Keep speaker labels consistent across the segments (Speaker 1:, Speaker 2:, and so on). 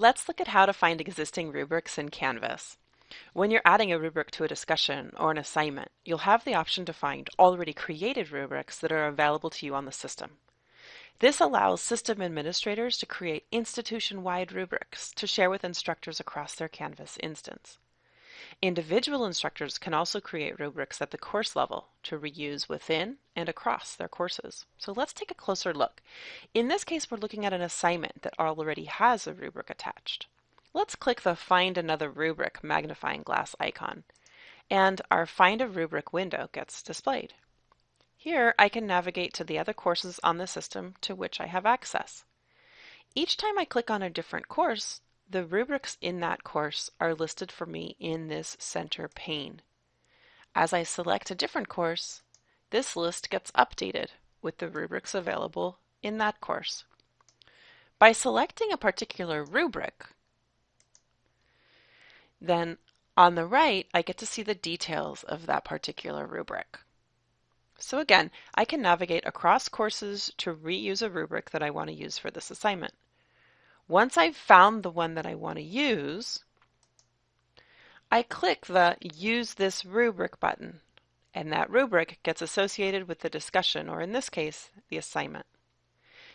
Speaker 1: Let's look at how to find existing rubrics in Canvas. When you're adding a rubric to a discussion or an assignment, you'll have the option to find already created rubrics that are available to you on the system. This allows system administrators to create institution-wide rubrics to share with instructors across their Canvas instance. Individual instructors can also create rubrics at the course level to reuse within and across their courses. So let's take a closer look. In this case, we're looking at an assignment that already has a rubric attached. Let's click the Find Another Rubric magnifying glass icon, and our Find a Rubric window gets displayed. Here, I can navigate to the other courses on the system to which I have access. Each time I click on a different course, the rubrics in that course are listed for me in this center pane. As I select a different course, this list gets updated with the rubrics available in that course. By selecting a particular rubric, then on the right, I get to see the details of that particular rubric. So again, I can navigate across courses to reuse a rubric that I want to use for this assignment. Once I've found the one that I want to use, I click the Use this rubric button, and that rubric gets associated with the discussion, or in this case, the assignment.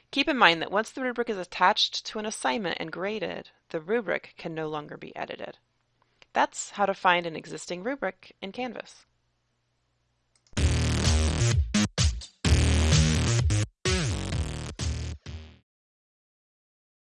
Speaker 1: Keep in mind that once the rubric is attached to an assignment and graded, the rubric can no longer be edited. That's how to find an existing rubric in Canvas.